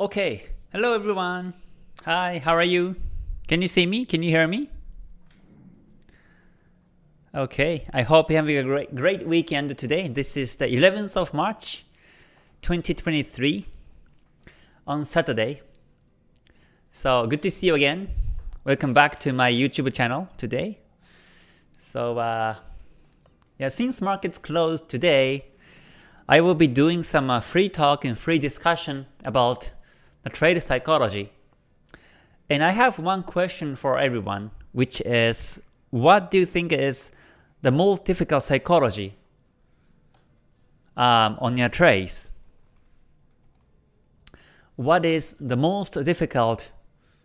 Okay, hello everyone. Hi, how are you? Can you see me? Can you hear me? Okay, I hope you're having a great, great weekend today. This is the 11th of March, 2023 on Saturday. So good to see you again. Welcome back to my YouTube channel today. So uh, yeah, since markets closed today, I will be doing some uh, free talk and free discussion about the trade psychology. And I have one question for everyone, which is, what do you think is the most difficult psychology um, on your trades? What is the most difficult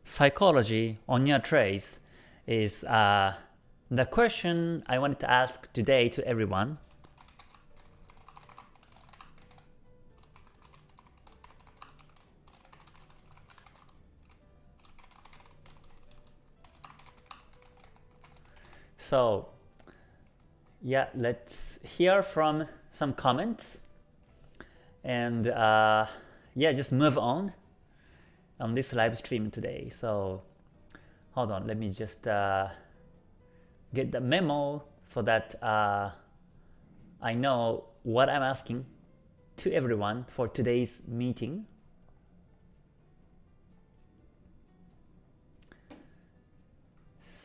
psychology on your trades is uh, the question I wanted to ask today to everyone. So yeah, let's hear from some comments and uh, yeah, just move on on this live stream today. So hold on, let me just uh, get the memo so that uh, I know what I'm asking to everyone for today's meeting.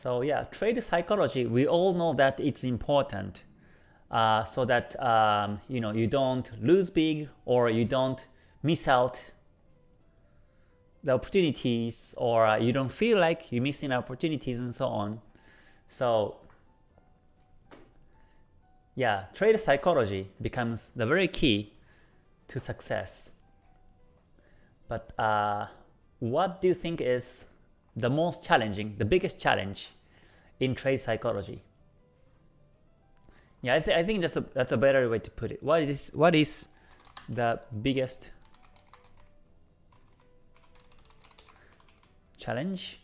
So yeah, trade psychology, we all know that it's important uh, so that um, you know you don't lose big or you don't miss out the opportunities or uh, you don't feel like you're missing opportunities and so on. So yeah, trade psychology becomes the very key to success. But uh, what do you think is the most challenging, the biggest challenge in trade psychology? Yeah, I, th I think that's a that's a better way to put it. What is what is the biggest challenge?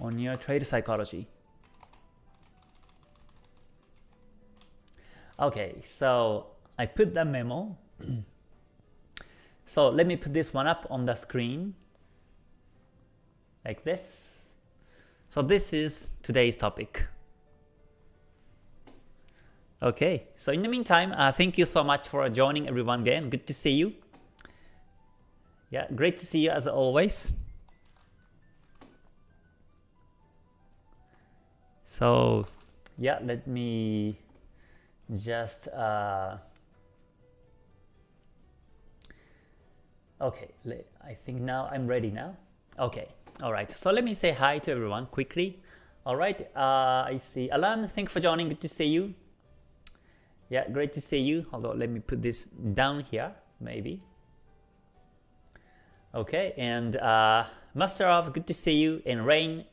on your trade psychology. Okay, so I put that memo So let me put this one up on the screen like this. So this is today's topic. Okay, so in the meantime, uh, thank you so much for joining everyone again. Good to see you. Yeah, great to see you as always. So yeah, let me just uh, Okay, I think now I'm ready now. Okay, alright. So let me say hi to everyone quickly. Alright, uh, I see Alan, thank you for joining. Good to see you. Yeah, great to see you. Although let me put this down here, maybe. Okay, and uh, Master of, good to see you. And Rain,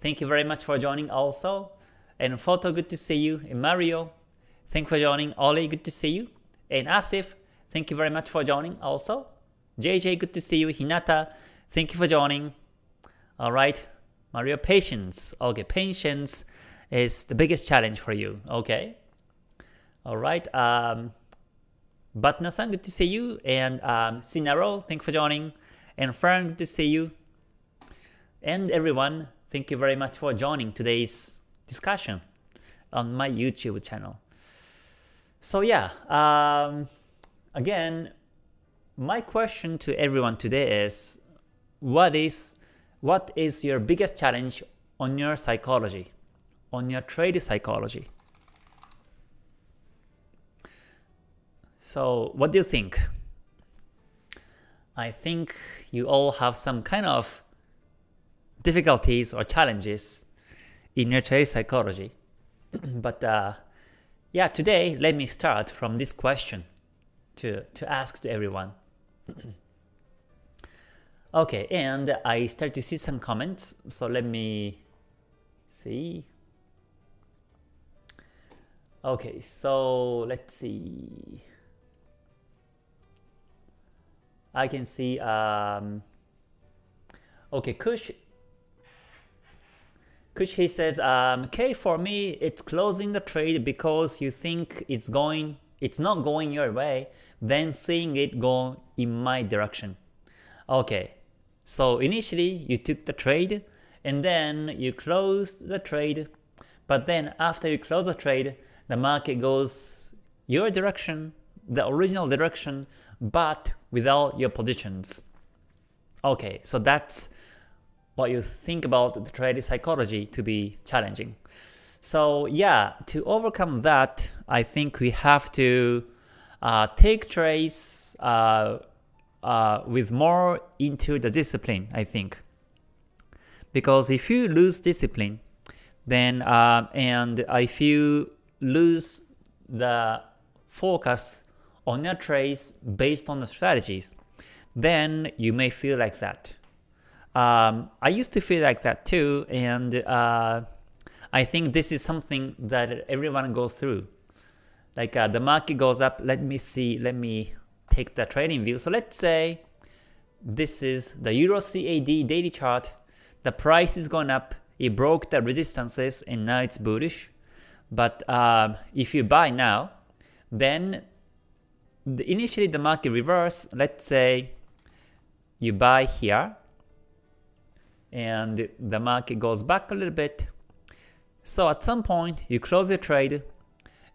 thank you very much for joining also. And Photo, good to see you. And Mario, thank you for joining. Oli, good to see you. And Asif, thank you very much for joining also. JJ, good to see you. Hinata, thank you for joining. Alright, Mario, patience. Okay, patience is the biggest challenge for you. Okay. Alright, um, Batna-san, good to see you. And um, Sinaro, thank you for joining. And Fern, good to see you. And everyone, thank you very much for joining today's discussion on my YouTube channel. So yeah, um, again, my question to everyone today is what is what is your biggest challenge on your psychology, on your trade psychology? So what do you think? I think you all have some kind of difficulties or challenges in your trade psychology. but uh, yeah, today let me start from this question to, to ask to everyone. okay, and I start to see some comments, so let me see. Okay, so let's see. I can see, um, okay, Kush, Kush he says, um, okay, for me, it's closing the trade because you think it's going it's not going your way, then seeing it go in my direction. Okay, so initially you took the trade, and then you closed the trade, but then after you close the trade, the market goes your direction, the original direction, but without your positions. Okay, so that's what you think about the trade psychology to be challenging. So yeah, to overcome that, I think we have to uh, take trades uh, uh, with more into the discipline, I think. Because if you lose discipline, then uh, and if you lose the focus on your trades based on the strategies, then you may feel like that. Um, I used to feel like that too, and uh, I think this is something that everyone goes through. Like uh, the market goes up, let me see, let me take the trading view. So let's say this is the Euro CAD daily chart, the price is going up, it broke the resistances and now it's bullish. But um, if you buy now, then the, initially the market reverse, let's say you buy here, and the market goes back a little bit. So at some point you close your trade,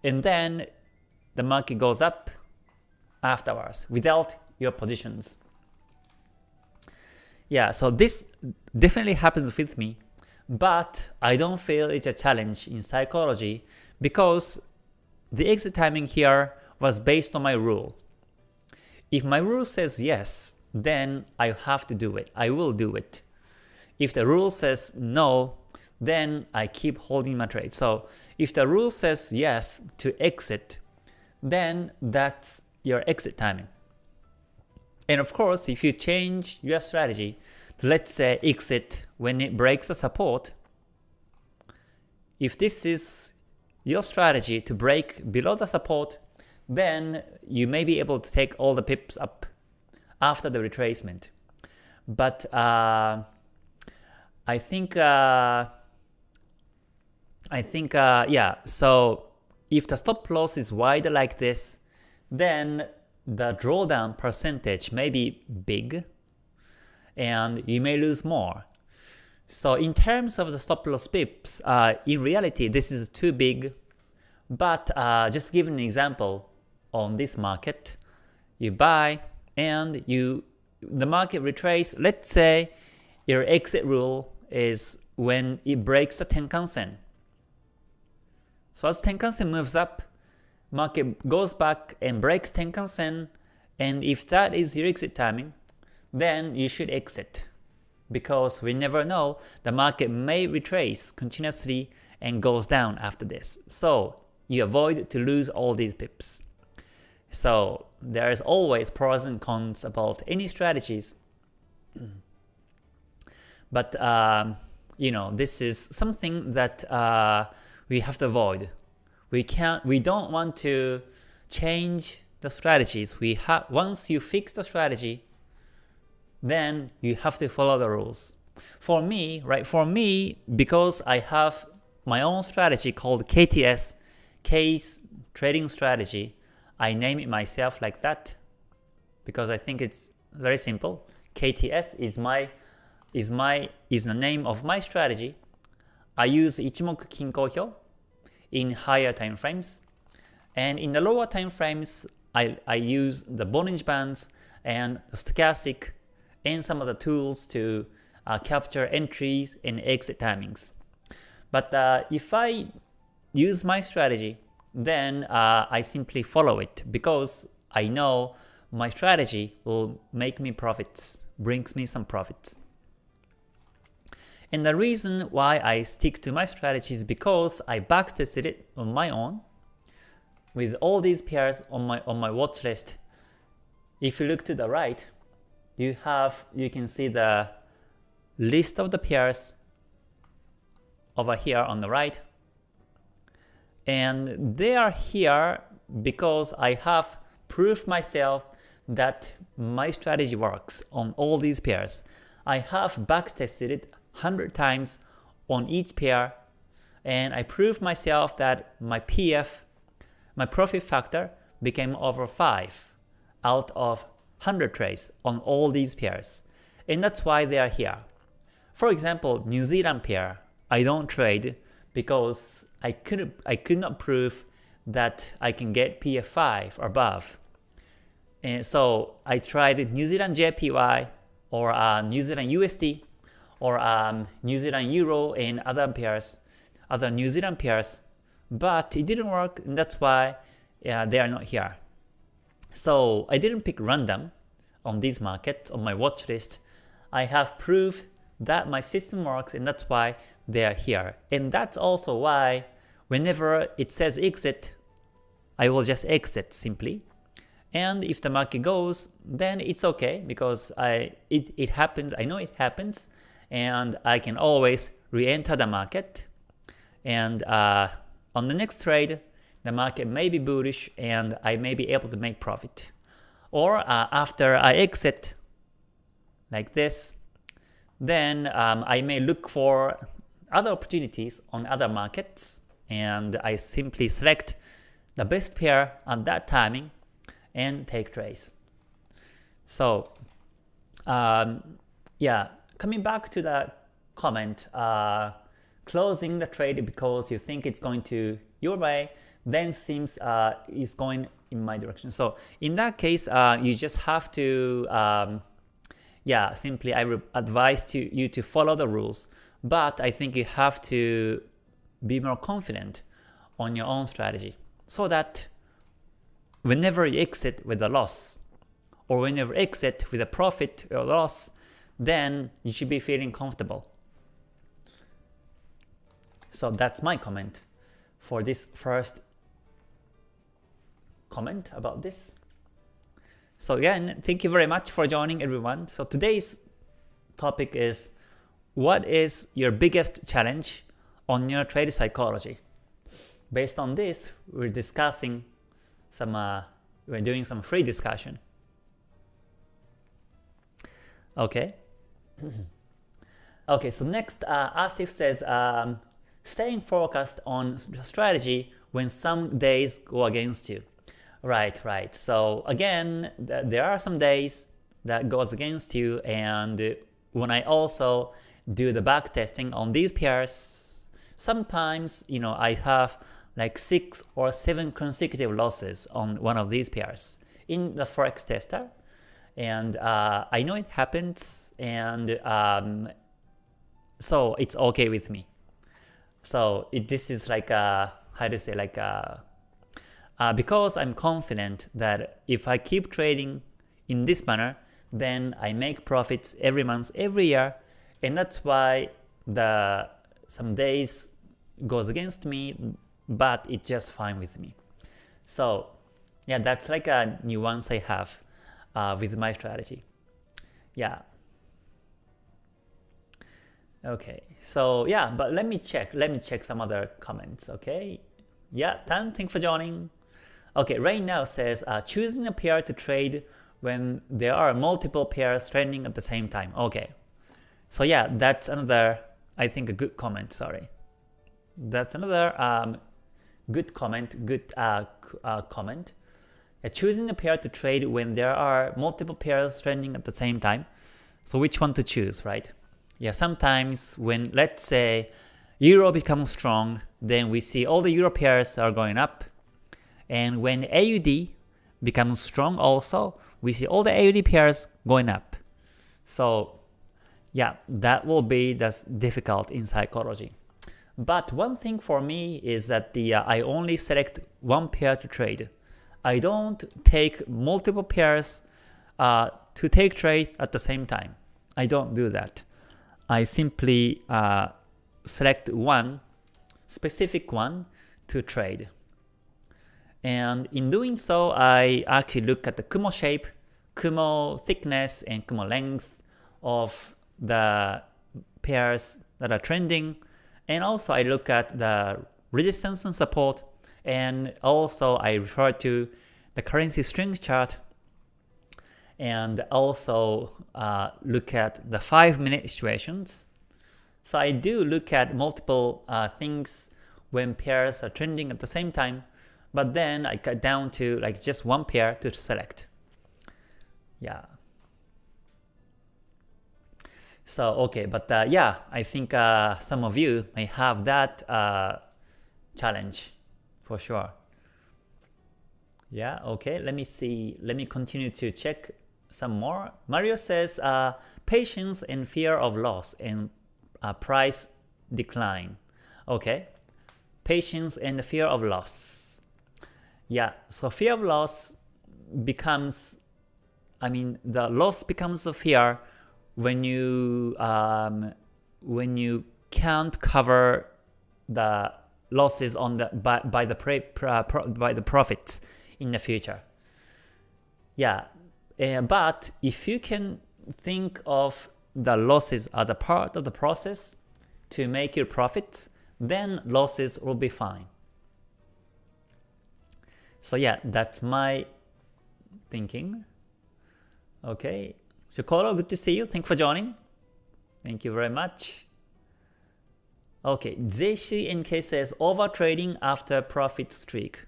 and then the market goes up afterwards without your positions. Yeah, so this definitely happens with me, but I don't feel it's a challenge in psychology because the exit timing here was based on my rule. If my rule says yes, then I have to do it. I will do it. If the rule says no, then I keep holding my trade. So if the rule says yes to exit, then that's your exit timing. And of course, if you change your strategy to let's say exit when it breaks a support, if this is your strategy to break below the support, then you may be able to take all the pips up after the retracement. But uh, I think uh, I think uh, yeah. So if the stop loss is wide like this, then the drawdown percentage may be big, and you may lose more. So in terms of the stop loss pips, uh, in reality this is too big. But uh, just give an example on this market, you buy and you the market retrace. Let's say your exit rule is when it breaks the Tenkan-sen. So as Tenkan-sen moves up, market goes back and breaks Tenkan-sen, and if that is your exit timing, then you should exit. Because we never know, the market may retrace continuously and goes down after this. So you avoid to lose all these pips. So there's always pros and cons about any strategies. But um, you know, this is something that uh, we have to avoid. We can't. We don't want to change the strategies. We have once you fix the strategy, then you have to follow the rules. For me, right? For me, because I have my own strategy called KTS, Case Trading Strategy. I name it myself like that because I think it's very simple. KTS is my is my is the name of my strategy. I use Ichimoku Kinko Hyo in higher time frames, and in the lower time frames, I, I use the Bollinger Bands and the stochastic and some other tools to uh, capture entries and exit timings. But uh, if I use my strategy, then uh, I simply follow it because I know my strategy will make me profits, brings me some profits. And the reason why I stick to my strategy is because I backtested it on my own with all these pairs on my on my watch list. If you look to the right, you have you can see the list of the pairs over here on the right. And they are here because I have proved myself that my strategy works on all these pairs. I have backtested it 100 times on each pair and I proved myself that my PF, my profit factor, became over 5 out of 100 trades on all these pairs. And that's why they are here. For example, New Zealand pair, I don't trade because I could I could not prove that I can get PF5 or above. And so I tried New Zealand JPY or uh, New Zealand USD or um, New Zealand Euro and other pairs, other New Zealand pairs, but it didn't work and that's why yeah, they are not here. So I didn't pick random on these markets on my watch list. I have proved that my system works and that's why they are here. And that's also why whenever it says exit, I will just exit simply. And if the market goes, then it's okay because I it, it happens, I know it happens, and I can always re-enter the market. And uh, on the next trade, the market may be bullish and I may be able to make profit. Or uh, after I exit like this, then um, I may look for other opportunities on other markets and I simply select the best pair at that timing and take trades. So um, yeah, coming back to the comment, uh, closing the trade because you think it's going to your way, then seems uh, is going in my direction. So in that case, uh, you just have to, um, yeah, simply I advise to you to follow the rules, but I think you have to be more confident on your own strategy so that whenever you exit with a loss or whenever exit with a profit or loss, then you should be feeling comfortable. So that's my comment for this first comment about this. So again, thank you very much for joining everyone. So today's topic is what is your biggest challenge on your trade psychology? Based on this, we're discussing some, uh, we're doing some free discussion. Okay. okay, so next, uh, Asif says, um, staying focused on strategy when some days go against you. Right, right. So again, th there are some days that goes against you and when I also do the back testing on these pairs, sometimes, you know, I have like 6 or 7 consecutive losses on one of these pairs in the Forex tester. And uh, I know it happens and um, so it's okay with me. So it, this is like a, how to say, like a, uh, because I'm confident that if I keep trading in this manner, then I make profits every month, every year, and that's why the some days goes against me, but it's just fine with me. So yeah, that's like a nuance I have uh, with my strategy. Yeah. Okay, so yeah, but let me check. Let me check some other comments. Okay. Yeah, Tan, thanks for joining. Okay, right now says uh, choosing a pair to trade when there are multiple pairs trading at the same time. Okay, so yeah, that's another, I think a good comment, sorry. That's another um, good comment, good uh, uh, comment. Choosing a pair to trade when there are multiple pairs trending at the same time. So which one to choose, right? Yeah, sometimes when let's say Euro becomes strong, then we see all the Euro pairs are going up, and when AUD becomes strong also, we see all the AUD pairs going up. So yeah, that will be that's difficult in psychology. But one thing for me is that the uh, I only select one pair to trade. I don't take multiple pairs uh, to take trade at the same time. I don't do that. I simply uh, select one specific one to trade. And in doing so, I actually look at the Kumo shape, Kumo thickness, and Kumo length of the pairs that are trending. And also I look at the resistance and support, and also I refer to the currency strength chart, and also uh, look at the 5 minute situations. So I do look at multiple uh, things when pairs are trending at the same time, but then I cut down to like just one pair to select. Yeah. So okay, but uh, yeah, I think uh, some of you may have that uh, challenge for sure. Yeah, okay, let me see. Let me continue to check some more. Mario says uh, patience and fear of loss and uh, price decline. Okay, patience and fear of loss. Yeah, so fear of loss becomes, I mean, the loss becomes a fear when you um, when you can't cover the losses on the by, by the pre, uh, pro, by the profits in the future. Yeah, uh, but if you can think of the losses as a part of the process to make your profits, then losses will be fine. So yeah, that's my thinking. Okay, Shokoro, good to see you. Thank you for joining. Thank you very much. Okay, JCNK says over trading after profit streak.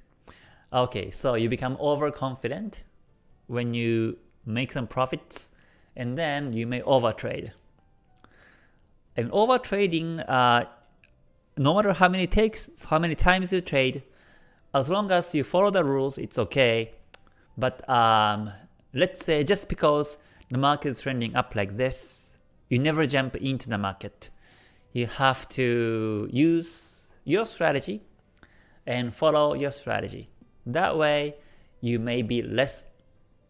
Okay, so you become overconfident when you make some profits and then you may overtrade. And overtrading, uh, no matter how many takes, how many times you trade, as long as you follow the rules, it's okay. But um, let's say just because the market is trending up like this, you never jump into the market. You have to use your strategy and follow your strategy. That way, you may be less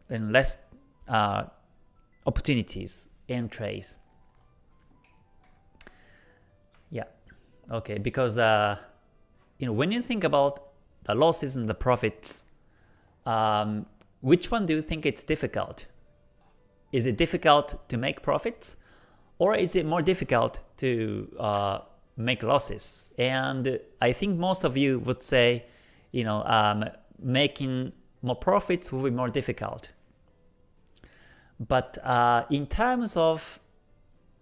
and less uh, opportunities in trades. Yeah, okay, because uh, you know when you think about the losses and the profits, um, which one do you think it's difficult? Is it difficult to make profits? Or is it more difficult to uh, make losses? And I think most of you would say, you know, um, making more profits will be more difficult. But uh, in terms of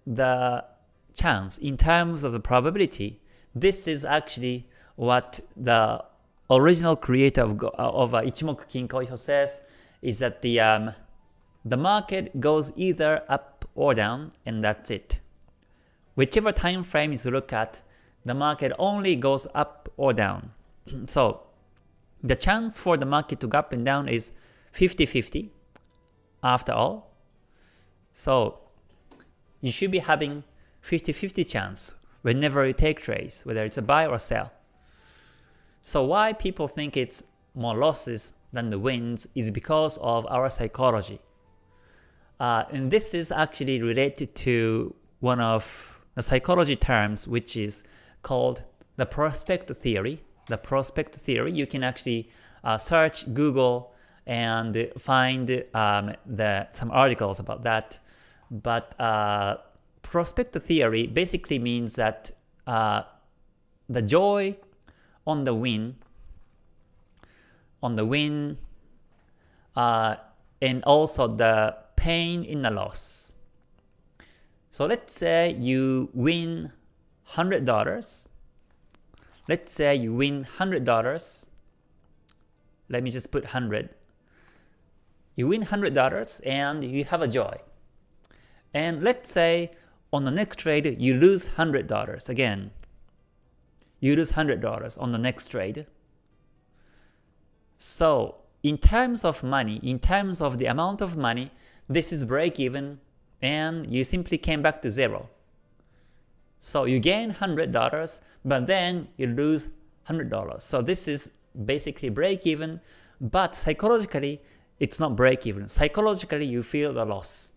the chance, in terms of the probability, this is actually what the original creator of, of uh, Ichimoku Kinko says, is that the um, the market goes either up or down and that's it. Whichever time frame you look at, the market only goes up or down. so the chance for the market to go up and down is 50-50 after all. So you should be having 50-50 chance whenever you take trades, whether it's a buy or sell. So why people think it's more losses than the wins is because of our psychology. Uh, and this is actually related to one of the psychology terms which is called the prospect theory. The prospect theory, you can actually uh, search Google and find um, the, some articles about that. But uh, prospect theory basically means that uh, the joy on the win, on the win, uh, and also the pain in the loss. So let's say you win $100. Let's say you win $100. Let me just put 100. You win $100 and you have a joy. And let's say on the next trade you lose $100 again. You lose $100 on the next trade. So in terms of money, in terms of the amount of money this is break even and you simply came back to zero. So you gain $100 but then you lose $100. So this is basically break even but psychologically it's not break even. Psychologically you feel the loss.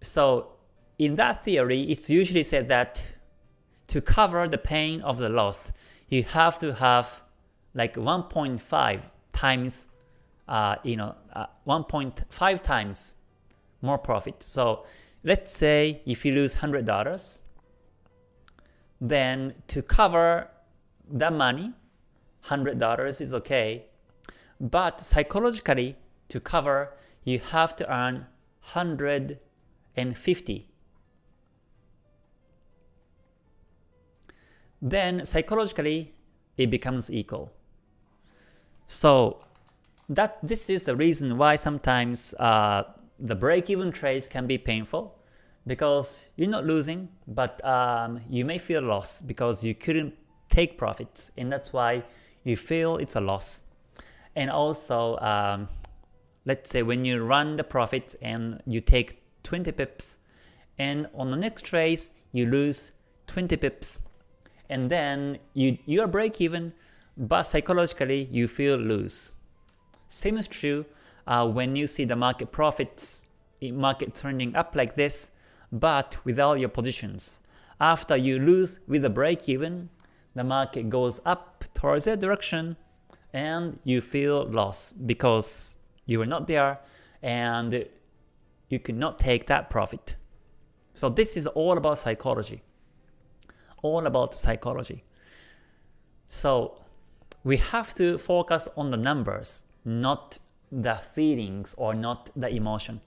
So in that theory it's usually said that to cover the pain of the loss you have to have like 1.5 times uh, you know, uh, 1.5 times more profit. So let's say if you lose $100, then to cover that money, $100 is okay. But psychologically, to cover, you have to earn 150. Then psychologically, it becomes equal. So that this is the reason why sometimes uh, the break-even trades can be painful because you're not losing, but um, you may feel loss because you couldn't take profits, and that's why you feel it's a loss. And also, um, let's say when you run the profits and you take 20 pips, and on the next trade you lose 20 pips, and then you you are break even, but psychologically you feel lose. Same is true uh, when you see the market profits, market turning up like this, but without your positions. After you lose with a break even, the market goes up towards that direction, and you feel loss because you were not there and you could not take that profit. So this is all about psychology. All about psychology. So we have to focus on the numbers, not the feelings or not the emotion.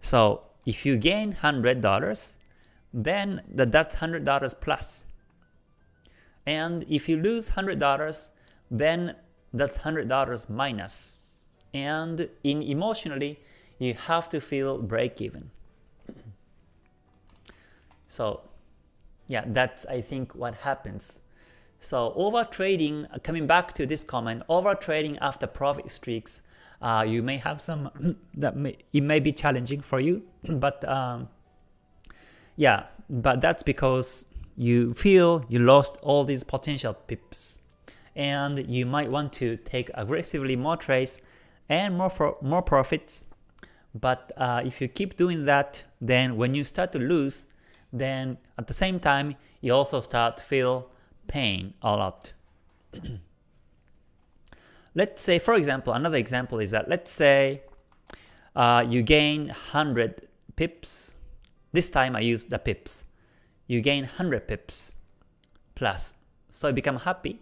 So if you gain $100, then that's $100 plus. And if you lose $100, then that's $100 minus. And in emotionally, you have to feel break even. So yeah, that's I think what happens. So over trading, uh, coming back to this comment, over trading after profit streaks, uh, you may have some that may, it may be challenging for you, but um, yeah, but that's because you feel you lost all these potential pips and you might want to take aggressively more trades and more for, more profits. But uh, if you keep doing that, then when you start to lose, then at the same time you also start to feel pain a lot. let's say, for example, another example is that let's say uh, you gain 100 pips. This time I use the pips. You gain 100 pips plus. So you become happy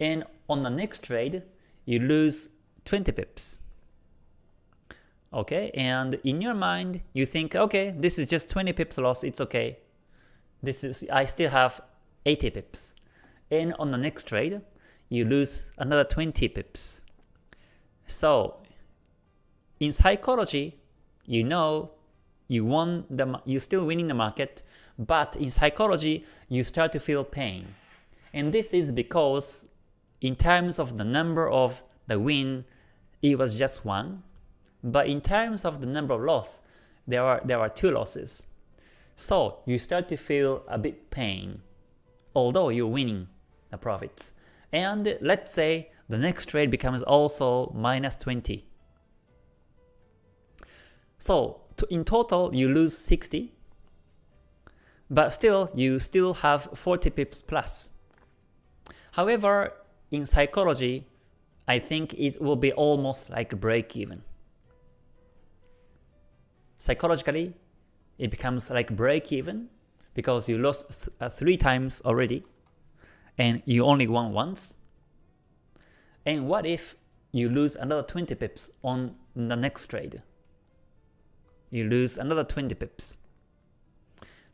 and on the next trade, you lose 20 pips. Okay, and in your mind, you think, okay, this is just 20 pips loss, it's okay. This is I still have 80 pips. And on the next trade, you lose another 20 pips. So, in psychology, you know you won the you're still winning the market, but in psychology, you start to feel pain. And this is because in terms of the number of the win, it was just one. But in terms of the number of loss, there are there are two losses. So you start to feel a bit pain, although you're winning the profits. And let's say the next trade becomes also minus 20. So in total you lose 60, but still you still have 40 pips plus. However, in psychology, I think it will be almost like break even. Psychologically, it becomes like break even because you lost uh, three times already and you only won once. And what if you lose another 20 pips on the next trade? You lose another 20 pips.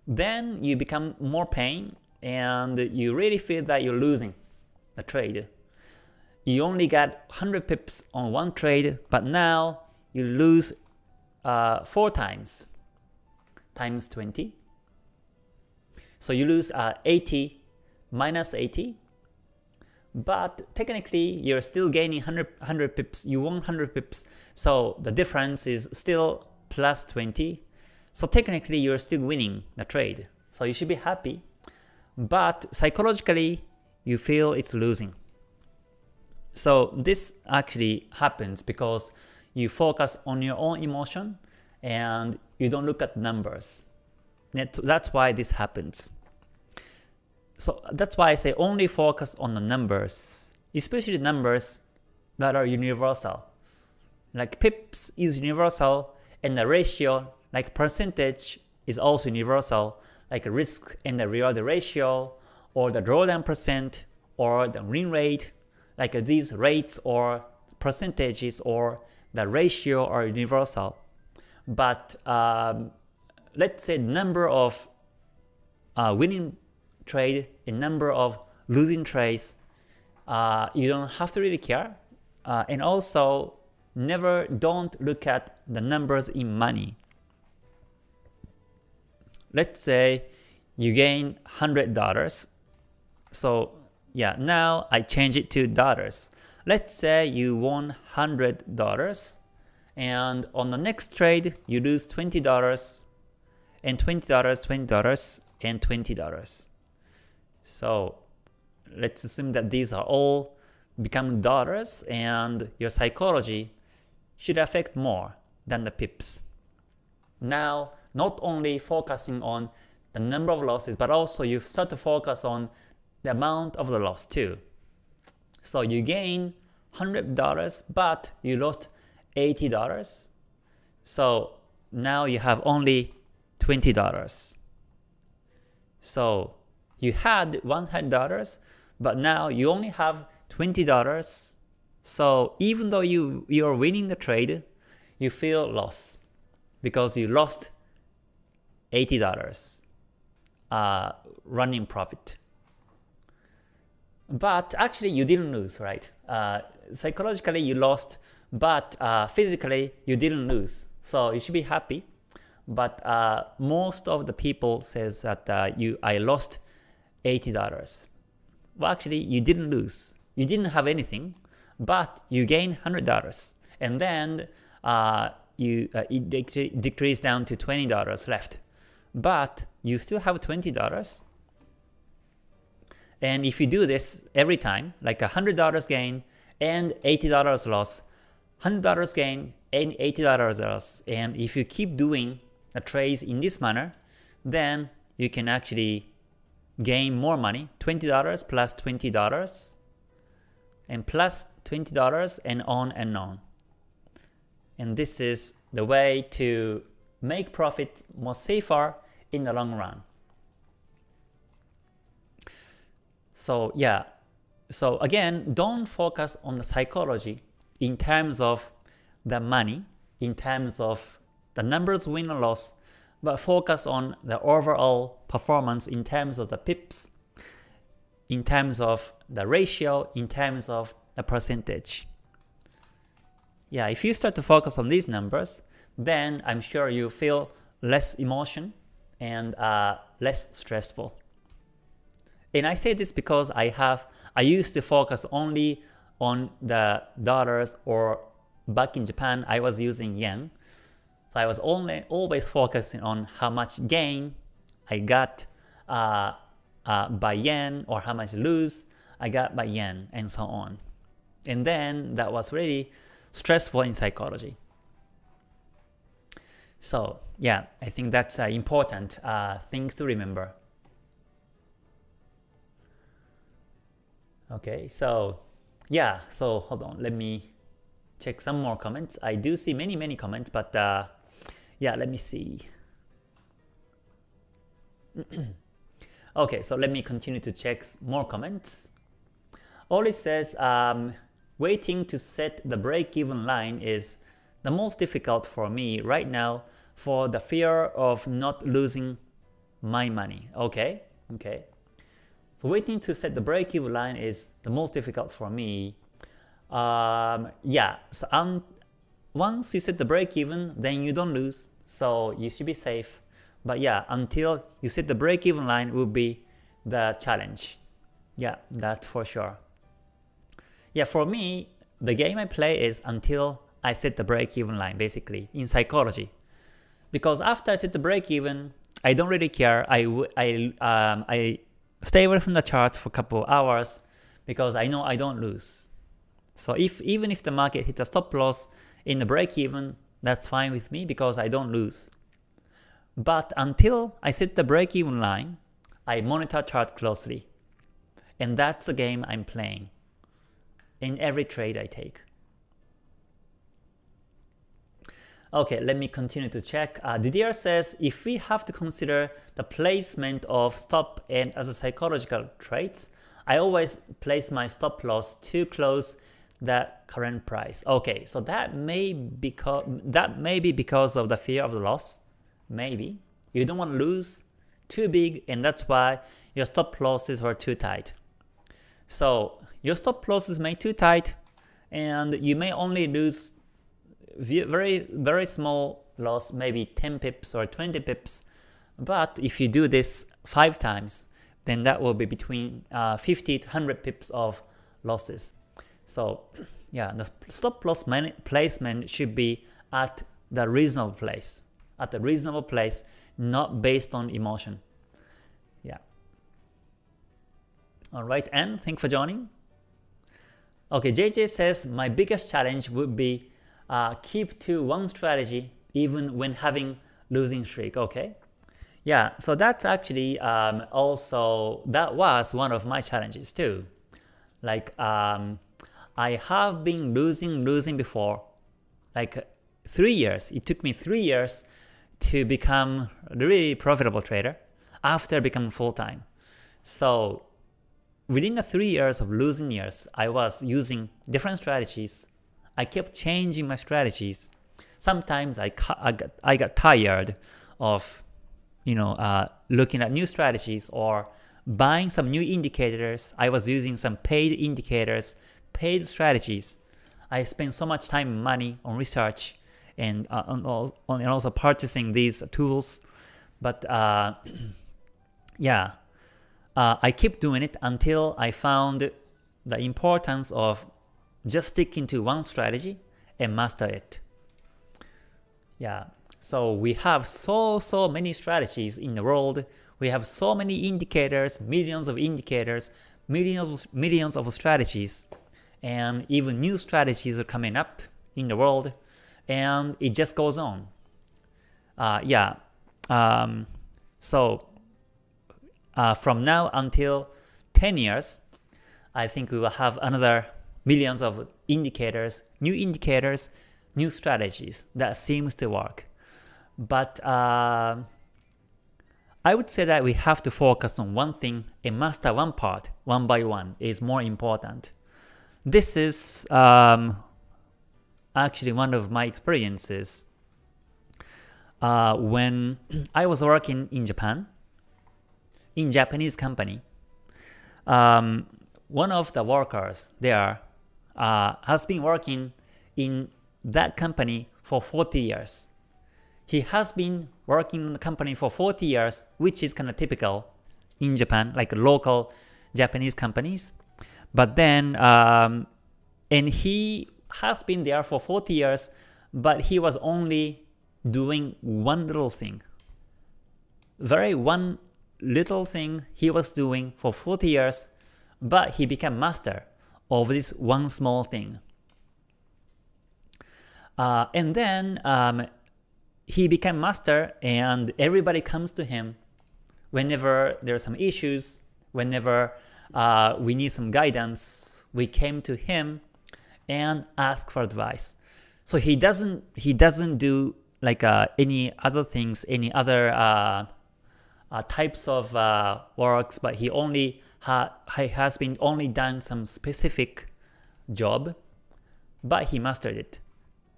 Then you become more pain and you really feel that you're losing the trade. You only got 100 pips on one trade, but now you lose uh, 4 times, times 20. So you lose uh, 80 minus 80, but technically you're still gaining 100, 100 pips, you won 100 pips, so the difference is still plus 20. So technically you're still winning the trade, so you should be happy. But psychologically, you feel it's losing. So this actually happens because you focus on your own emotion and you don't look at numbers. That's why this happens. So that's why I say only focus on the numbers, especially numbers that are universal. Like pips is universal and the ratio like percentage is also universal like risk and the reward ratio or the drawdown percent or the win rate, like these rates or percentages or the ratio are universal. But um, let's say number of uh, winning trade a number of losing trades uh, you don't have to really care. Uh, and also, never don't look at the numbers in money. Let's say you gain $100. So yeah, now I change it to dollars. Let's say you won $100 and on the next trade you lose $20 and $20, $20 and $20. So let's assume that these are all become dollars and your psychology should affect more than the pips. Now, not only focusing on the number of losses, but also you start to focus on the amount of the loss too. So you gain $100, but you lost $80. So now you have only $20. So you had $100, but now you only have $20. So even though you, you're winning the trade, you feel loss because you lost $80 uh, running profit. But actually you didn't lose, right? Uh, psychologically you lost, but uh, physically you didn't lose. So you should be happy. But uh, most of the people says that uh, you I lost $80. Well, actually you didn't lose. You didn't have anything, but you gained $100. And then uh, you uh, it decreased down to $20 left. But you still have $20 and if you do this every time, like $100 gain and $80 loss, $100 gain and $80 loss, and if you keep doing the trades in this manner, then you can actually gain more money, $20 plus $20 and plus $20 and on and on. And this is the way to make profit more safer in the long run. So yeah, so again, don't focus on the psychology in terms of the money, in terms of the numbers win or loss, but focus on the overall performance in terms of the pips, in terms of the ratio, in terms of the percentage. Yeah, if you start to focus on these numbers, then I'm sure you feel less emotion and uh, less stressful. And I say this because I have I used to focus only on the dollars or back in Japan I was using yen. So I was only always focusing on how much gain I got uh, uh, by yen or how much lose I got by yen and so on. And then that was really stressful in psychology. So yeah, I think that's uh, important uh, things to remember. Okay, so yeah, so hold on, let me check some more comments. I do see many, many comments, but uh, yeah, let me see. okay, so let me continue to check more comments. All it says, um, waiting to set the break-even line is the most difficult for me right now for the fear of not losing my money. Okay, okay. So waiting to set the break-even line is the most difficult for me. Um, yeah, so um, once you set the break-even, then you don't lose, so you should be safe. But yeah, until you set the break-even line will be the challenge. Yeah, that's for sure. Yeah, for me, the game I play is until I set the break-even line, basically, in psychology. Because after I set the break-even, I don't really care. I, I, um, I stay away from the chart for a couple of hours because I know I don't lose. So if even if the market hits a stop loss in the break even, that's fine with me because I don't lose. But until I set the break even line, I monitor chart closely. And that's the game I'm playing in every trade I take. Okay, let me continue to check. Uh, Didier says, if we have to consider the placement of stop and as a psychological traits, I always place my stop loss too close the current price. Okay, so that may because that may be because of the fear of the loss. Maybe you don't want to lose too big, and that's why your stop losses were too tight. So your stop losses may too tight, and you may only lose very very small loss, maybe 10 pips or 20 pips. But if you do this five times, then that will be between uh, 50 to 100 pips of losses. So yeah, the stop loss placement should be at the reasonable place, at the reasonable place, not based on emotion. Yeah. Alright, and thank for joining. Okay, JJ says, my biggest challenge would be uh, keep to one strategy even when having losing streak. Okay, yeah, so that's actually um, also, that was one of my challenges too. Like, um, I have been losing, losing before, like 3 years. It took me 3 years to become a really profitable trader after becoming full-time. So within the 3 years of losing years, I was using different strategies. I kept changing my strategies. Sometimes I, I, got, I got tired of you know, uh, looking at new strategies or buying some new indicators. I was using some paid indicators, paid strategies. I spend so much time and money on research and, uh, on, on, and also purchasing these tools. But uh, yeah, uh, I keep doing it until I found the importance of just sticking to one strategy and master it. Yeah, so we have so, so many strategies in the world. We have so many indicators, millions of indicators, millions, millions of strategies, and even new strategies are coming up in the world, and it just goes on. Uh, yeah, um, so uh, from now until 10 years, I think we will have another millions of indicators, new indicators, new strategies that seems to work. But uh, I would say that we have to focus on one thing and master one part one by one is more important. This is um, actually one of my experiences uh, when I was working in Japan, in Japanese company. Um, one of the workers there uh, has been working in that company for 40 years. He has been working in the company for 40 years, which is kind of typical in Japan, like local Japanese companies. But then, um, and he has been there for 40 years, but he was only doing one little thing. Very one little thing he was doing for 40 years, but he became master of this one small thing. Uh, and then um, he became master and everybody comes to him whenever there are some issues, whenever uh, we need some guidance, we came to him and ask for advice. So he doesn't he doesn't do like uh, any other things, any other uh, uh types of uh, works, but he only ha he has been only done some specific job, but he mastered it,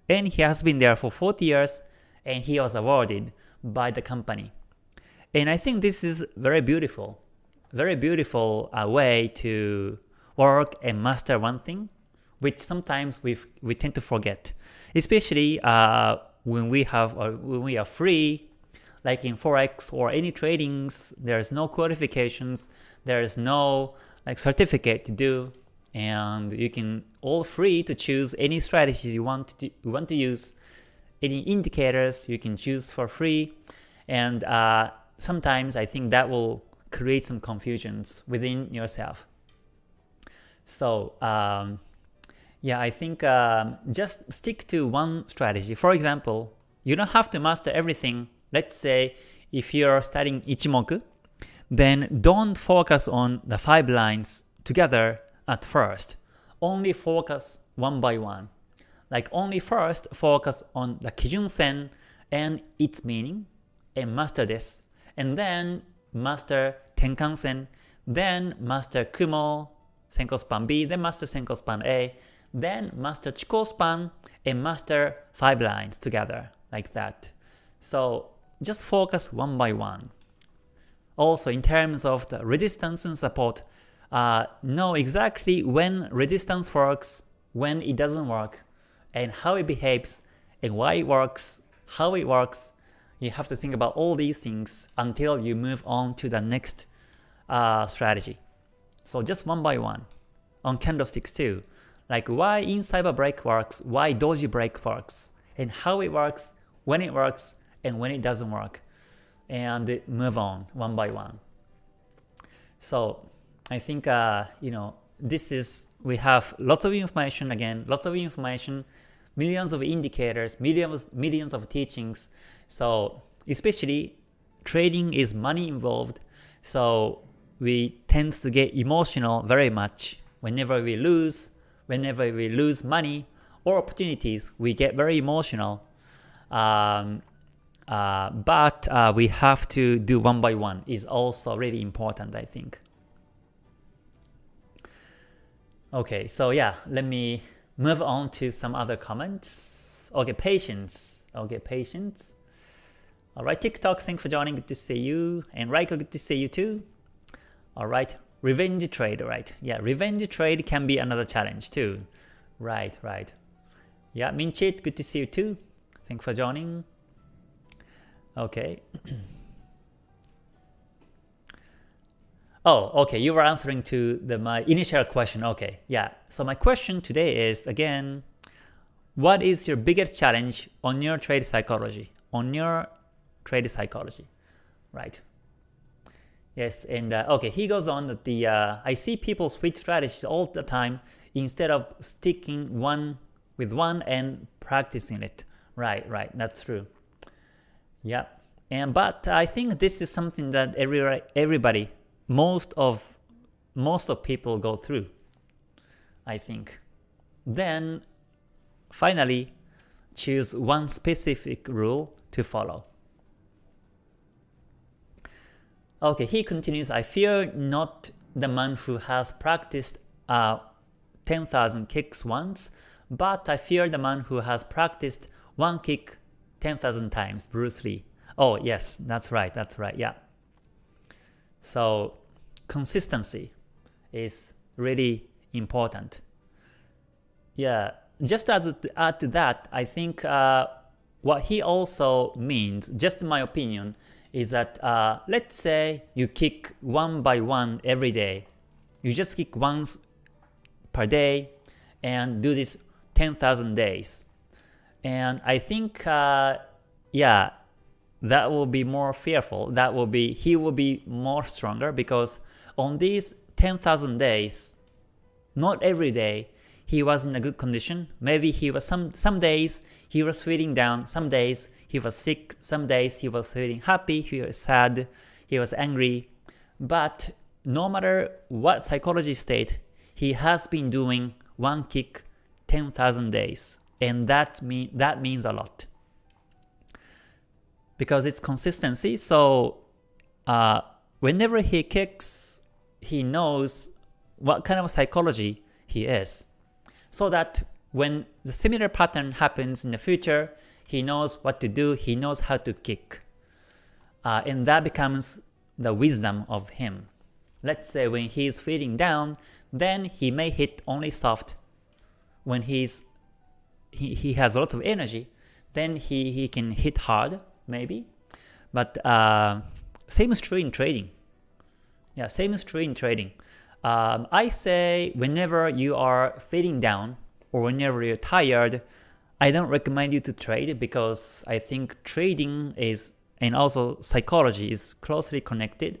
and he has been there for 40 years and he was awarded by the company. And I think this is very beautiful, very beautiful uh, way to work and master one thing, which sometimes we we tend to forget, especially uh, when we have when we are free, like in forex or any tradings. There's no qualifications, there's no like certificate to do, and you can all free to choose any strategies you want to you want to use any indicators you can choose for free and uh, sometimes I think that will create some confusions within yourself. So um, yeah, I think um, just stick to one strategy. For example, you don't have to master everything. Let's say if you're studying Ichimoku, then don't focus on the five lines together at first. Only focus one by one. Like only first focus on the Kijun Sen and its meaning and master this, and then master Tenkan Sen, then master Kumo, Senko Span B, then master Senko Span A, then master Chikou Span, and master 5 lines together, like that. So just focus one by one. Also in terms of the resistance and support, uh, know exactly when resistance works, when it doesn't work, and how it behaves, and why it works, how it works. You have to think about all these things until you move on to the next uh, strategy. So just one by one. On candlesticks too, like why inside a break works, why doji break works, and how it works, when it works, and when it doesn't work, and move on one by one. So I think uh, you know this is we have lots of information again, lots of information, millions of indicators, millions millions of teachings. So especially trading is money involved, so we tend to get emotional very much whenever we lose, whenever we lose money or opportunities, we get very emotional. Um, uh, but uh, we have to do one by one is also really important, I think. Okay, so yeah, let me move on to some other comments. Okay, patience. Okay, patience. Alright, TikTok, thanks for joining. Good to see you. And Raiko, good to see you too. Alright, revenge trade, right? Yeah, revenge trade can be another challenge too. Right, right. Yeah, Minchit, good to see you too. Thanks for joining. Okay. oh, okay, you were answering to the my initial question. Okay, yeah. So my question today is again, what is your biggest challenge on your trade psychology? On your trade psychology, right? Yes, and uh, okay, he goes on that the uh, I see people switch strategies all the time instead of sticking one with one and practicing it. Right, right, that's true. Yeah, and but I think this is something that every everybody, most of most of people go through. I think. Then finally choose one specific rule to follow. Okay, he continues, I fear not the man who has practiced uh, 10,000 kicks once, but I fear the man who has practiced one kick 10,000 times, Bruce Lee. Oh yes, that's right, that's right, yeah. So consistency is really important. Yeah, just to add to that, I think uh, what he also means, just in my opinion, is that uh, let's say you kick one by one every day. You just kick once per day and do this 10,000 days. And I think, uh, yeah, that will be more fearful. That will be he will be more stronger because on these 10,000 days, not every day he was in a good condition. Maybe he was some some days he was feeling down, some days he was sick, some days he was feeling happy, he was sad, he was angry. But no matter what psychology state, he has been doing one kick 10,000 days, and that mean that means a lot because it's consistency. So uh, whenever he kicks, he knows what kind of psychology he is. So that when the similar pattern happens in the future, he knows what to do, he knows how to kick. Uh, and that becomes the wisdom of him. Let's say when he is feeling down, then he may hit only soft. When he's he, he has lots of energy, then he, he can hit hard maybe. But uh, same is true in trading. Yeah, same is true in trading. Um, I say whenever you are feeling down or whenever you're tired, I don't recommend you to trade because I think trading is and also psychology is closely connected.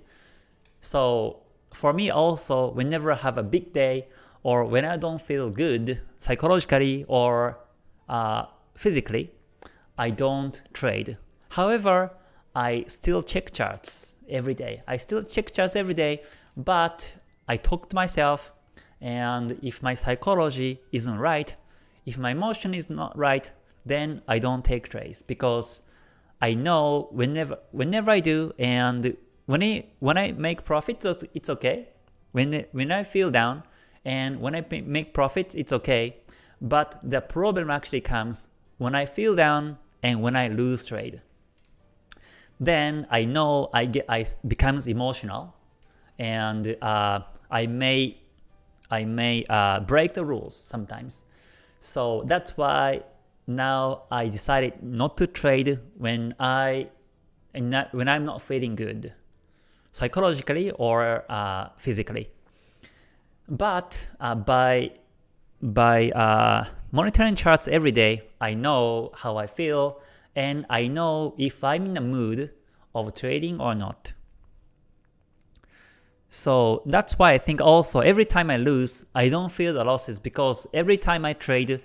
So for me also, whenever I have a big day or when I don't feel good psychologically or uh, physically, I don't trade. However, I still check charts every day. I still check charts every day, but I talk to myself and if my psychology isn't right, if my emotion is not right, then I don't take trades because I know whenever whenever I do and when I when I make profits it's okay. When when I feel down and when I make profits it's okay. But the problem actually comes when I feel down and when I lose trade then I know I get I becomes emotional and uh, I may I may uh, break the rules sometimes. So that's why now I decided not to trade when I when I'm not feeling good, psychologically or uh, physically. But uh, by by uh, monitoring charts every day, I know how I feel and I know if I'm in the mood of trading or not. So that's why I think also every time I lose, I don't feel the losses because every time I trade,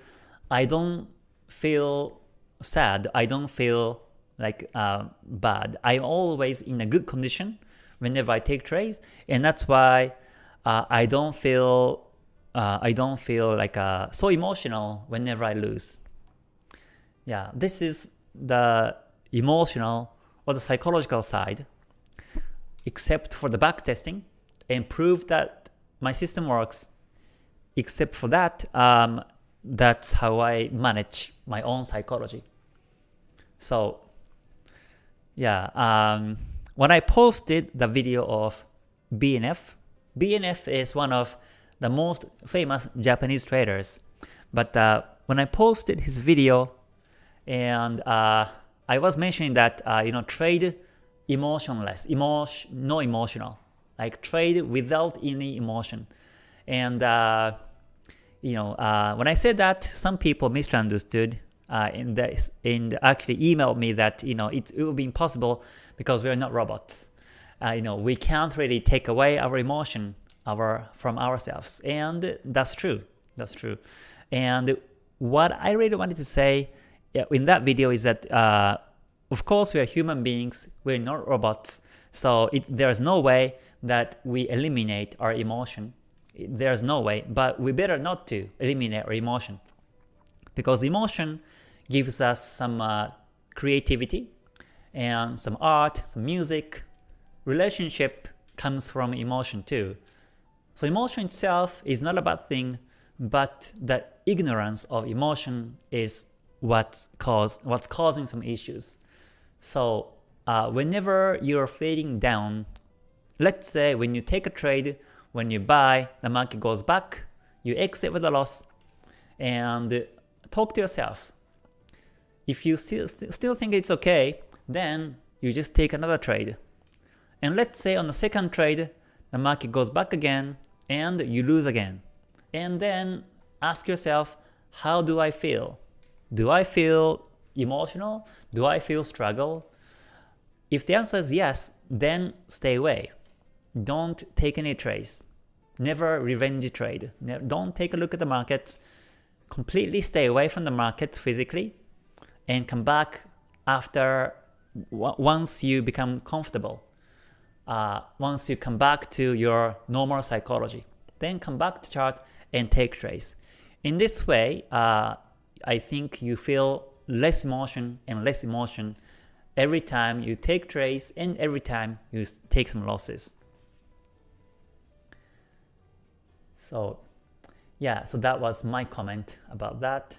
I don't feel sad, I don't feel like uh, bad. I'm always in a good condition whenever I take trades, and that's why uh, I don't feel uh, I don't feel like uh, so emotional whenever I lose. Yeah, this is the emotional or the psychological side, except for the back testing and prove that my system works. Except for that, um, that's how I manage my own psychology. So yeah, um, when I posted the video of BNF, BNF is one of the most famous Japanese traders. But uh, when I posted his video, and uh, I was mentioning that uh, you know trade emotionless, emotion, no emotional, like trade without any emotion. And uh, you know uh, when I said that, some people misunderstood. Uh, and, the, and actually emailed me that you know it, it would be impossible because we are not robots. Uh, you know we can't really take away our emotion our from ourselves, and that's true. That's true. And what I really wanted to say in that video is that uh, of course we are human beings, we're not robots, so it, there's no way that we eliminate our emotion. There's no way, but we better not to eliminate our emotion because emotion gives us some uh, creativity and some art, some music. Relationship comes from emotion too. So emotion itself is not a bad thing, but the ignorance of emotion is what's, cause, what's causing some issues. So uh, whenever you're fading down, let's say when you take a trade, when you buy, the market goes back, you exit with a loss, and talk to yourself. If you still, still think it's okay, then you just take another trade. And let's say on the second trade, the market goes back again, and you lose again. And then ask yourself, how do I feel? Do I feel emotional? Do I feel struggle? If the answer is yes, then stay away. Don't take any trades. Never revenge trade. Don't take a look at the markets. Completely stay away from the markets physically and come back after once you become comfortable uh, once you come back to your normal psychology. Then come back to chart and take trades. In this way, uh, I think you feel less emotion and less emotion every time you take trades and every time you take some losses. So yeah, so that was my comment about that.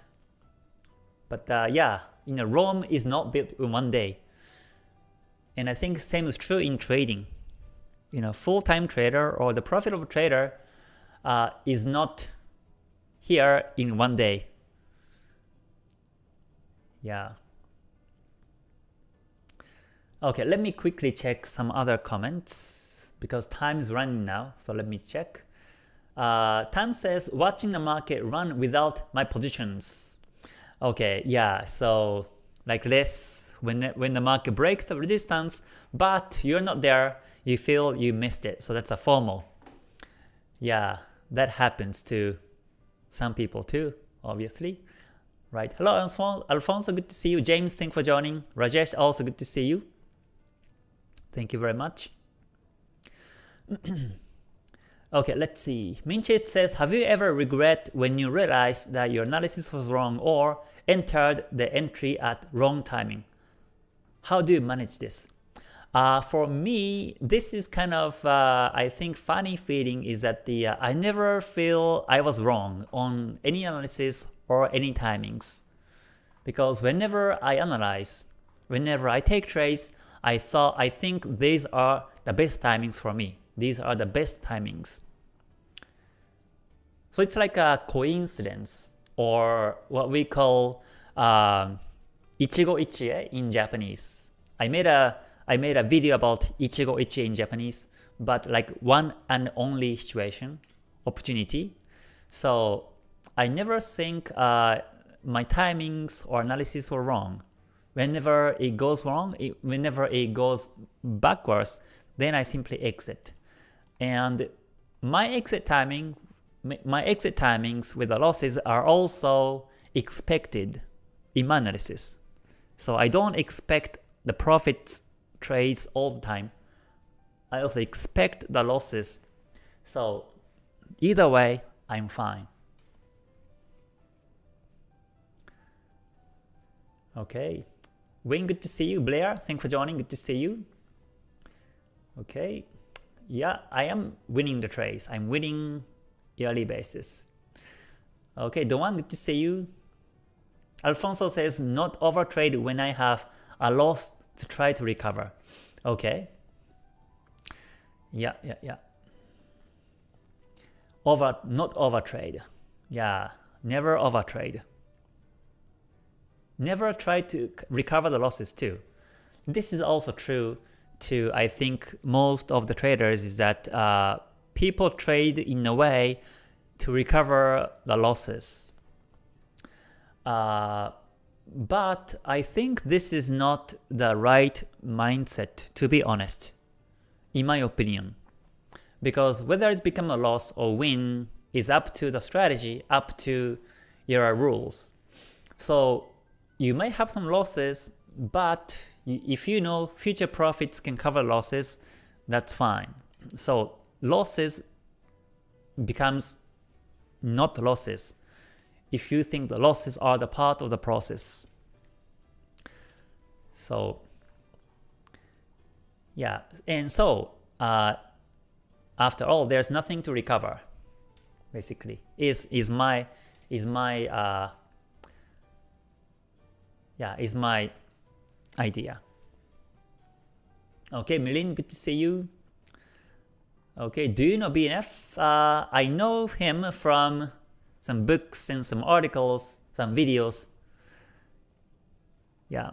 But uh, yeah, you know, Rome is not built in one day. And I think same is true in trading. You know, full-time trader or the profitable trader uh, is not here in one day. Yeah. Okay, let me quickly check some other comments because time is running now, so let me check. Uh, Tan says, watching the market run without my positions. Okay, yeah, so like this, when, when the market breaks the resistance, but you're not there, you feel you missed it. So that's a FOMO. Yeah, that happens to some people too, obviously. Right. Hello, Alfonso, good to see you. James, thank for joining. Rajesh, also good to see you. Thank you very much. okay, let's see. Minchit says, have you ever regret when you realized that your analysis was wrong or entered the entry at wrong timing? How do you manage this? Uh, for me, this is kind of, uh, I think, funny feeling is that the uh, I never feel I was wrong on any analysis or any timings. Because whenever I analyze, whenever I take trades, I thought I think these are the best timings for me. These are the best timings. So it's like a coincidence or what we call um, ichigo ichie in Japanese. I made a I made a video about ichigo ichie in Japanese, but like one and only situation, opportunity. So I never think uh, my timings or analysis were wrong. Whenever it goes wrong, it, whenever it goes backwards, then I simply exit. And my exit timing, my exit timings with the losses are also expected in my analysis. So I don't expect the profit trades all the time. I also expect the losses. So either way, I'm fine. Okay. Wayne, good to see you. Blair, thanks for joining. Good to see you. Okay. Yeah, I am winning the trades. I'm winning yearly basis. Okay, the one to see you. Alfonso says not overtrade when I have a loss to try to recover. Okay. Yeah, yeah, yeah. Over, not overtrade. Yeah, never overtrade. Never try to recover the losses too. This is also true to I think most of the traders is that uh, people trade in a way to recover the losses. Uh, but I think this is not the right mindset to be honest, in my opinion. Because whether it's become a loss or win is up to the strategy, up to your rules. So you may have some losses, but if you know future profits can cover losses, that's fine. So losses becomes not losses if you think the losses are the part of the process. So yeah, and so uh, after all, there's nothing to recover. Basically, is is my is my uh, yeah is my idea. Okay, Milin, good to see you. Okay, do you know BNF? Uh, I know him from some books and some articles, some videos. Yeah,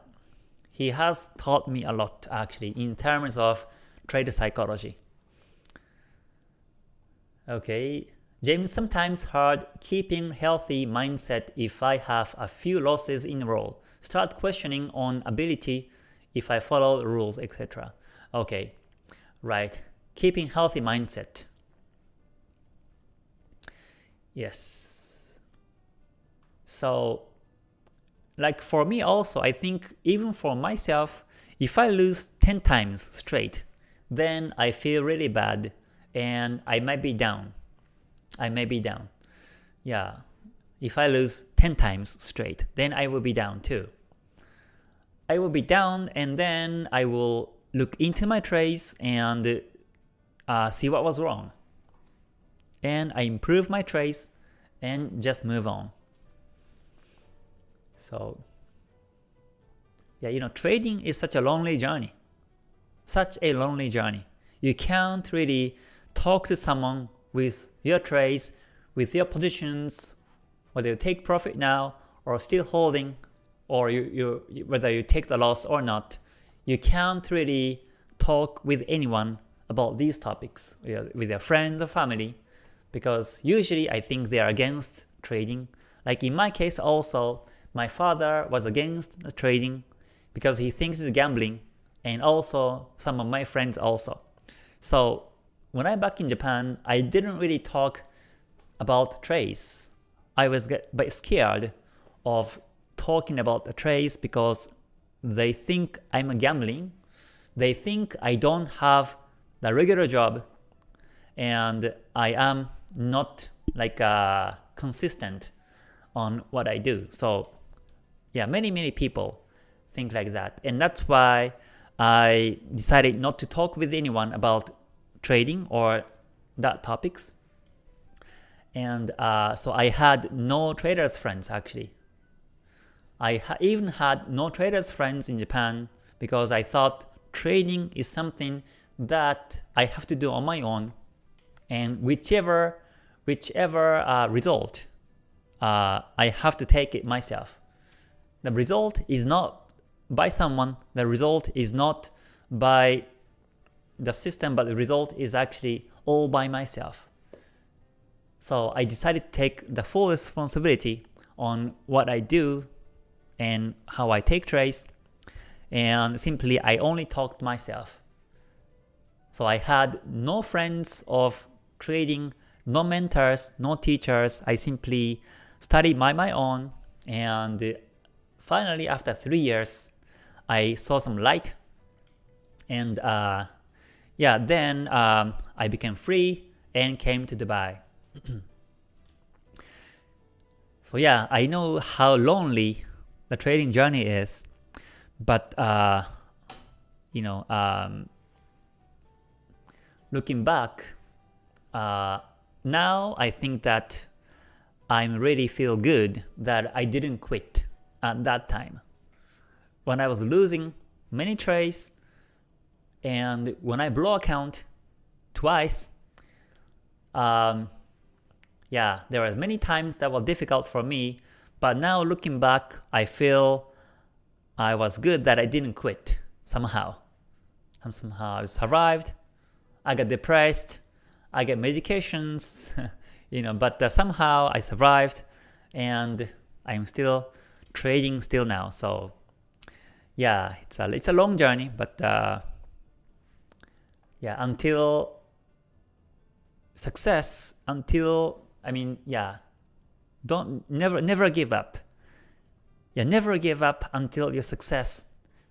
he has taught me a lot actually in terms of trade psychology. Okay, James sometimes hard keeping healthy mindset if I have a few losses in a row. Start questioning on ability if I follow rules, etc. Okay, right. Keeping healthy mindset. Yes. So like for me also, I think even for myself, if I lose 10 times straight, then I feel really bad and I might be down. I may be down. Yeah, if I lose 10 times straight, then I will be down too. I will be down and then I will look into my trades and uh, see what was wrong. And I improve my trades and just move on. So yeah, you know, trading is such a lonely journey. Such a lonely journey. You can't really talk to someone with your trades, with your positions, whether you take profit now or still holding, or you, you whether you take the loss or not. You can't really talk with anyone about these topics with your friends or family because usually I think they are against trading. Like in my case also, my father was against the trading because he thinks it's gambling and also some of my friends also. So when I'm back in Japan, I didn't really talk about trades. I was get, but scared of talking about the trades because they think I'm a gambling. They think I don't have the regular job and I am not like uh, consistent on what I do. So yeah, many, many people think like that. And that's why I decided not to talk with anyone about trading or that topics. And uh, so I had no traders friends actually. I ha even had no traders friends in Japan because I thought trading is something that I have to do on my own and whichever whichever uh, result, uh, I have to take it myself. The result is not by someone, the result is not by the system, but the result is actually all by myself. So I decided to take the full responsibility on what I do and how I take trades, and simply I only talked myself. So I had no friends of trading, no mentors, no teachers. I simply studied by my own, and finally after three years, I saw some light, and uh, yeah, then um, I became free and came to Dubai. so yeah, I know how lonely the trading journey is, but uh, you know, um, looking back, uh, now I think that I'm really feel good that I didn't quit at that time. When I was losing many trades, and when I blow account twice, um, yeah, there were many times that were difficult for me, but now looking back, I feel I was good that I didn't quit somehow. And somehow I survived, I got depressed, I get medications, you know, but uh, somehow I survived and I'm still trading still now. So yeah, it's a, it's a long journey, but uh, yeah, until success, until, I mean, yeah, don't, never, never give up. Yeah, never give up until your success.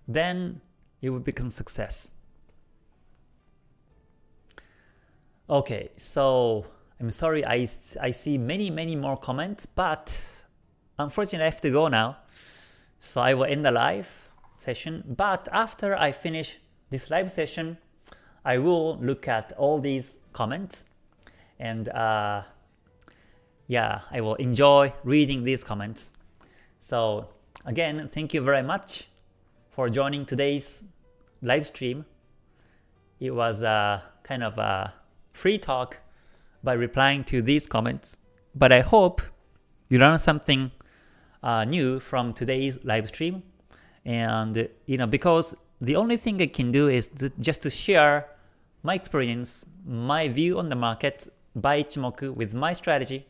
Then you will become success. Okay, so I'm sorry I, I see many many more comments, but unfortunately I have to go now. So I will end the live session, but after I finish this live session, I will look at all these comments and uh, yeah, I will enjoy reading these comments. So again, thank you very much for joining today's live stream. It was a kind of a free talk by replying to these comments, but I hope you learned something uh, new from today's live stream. And you know, because the only thing I can do is to, just to share my experience, my view on the market by Ichimoku with my strategy,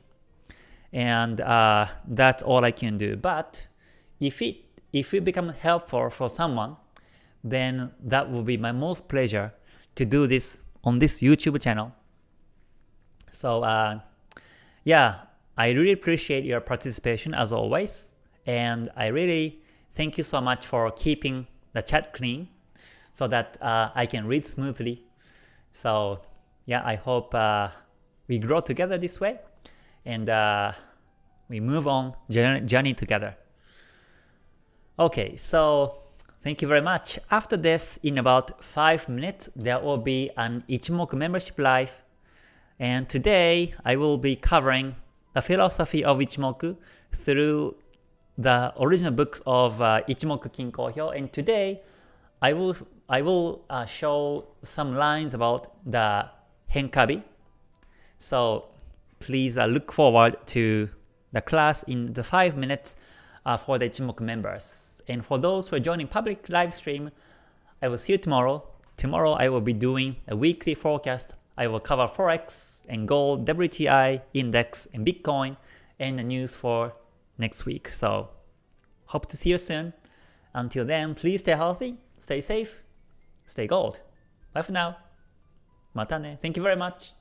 and uh, that's all I can do. But if it if it becomes helpful for someone, then that will be my most pleasure to do this on this YouTube channel. So uh, yeah, I really appreciate your participation as always, and I really thank you so much for keeping the chat clean so that uh, I can read smoothly. So yeah, I hope uh, we grow together this way, and uh, we move on journey together. Okay, so thank you very much. After this, in about 5 minutes, there will be an Ichimoku membership live. And today, I will be covering the philosophy of Ichimoku through the original books of uh, Ichimoku Kinko And today, I will I will uh, show some lines about the Henkabi. So please uh, look forward to the class in the 5 minutes uh, for the Ichimoku members. And for those who are joining public live stream, I will see you tomorrow. Tomorrow I will be doing a weekly forecast. I will cover Forex and Gold, WTI, Index, and Bitcoin, and the news for next week. So hope to see you soon. Until then, please stay healthy, stay safe, stay gold. Bye for now. Mata ne. Thank you very much.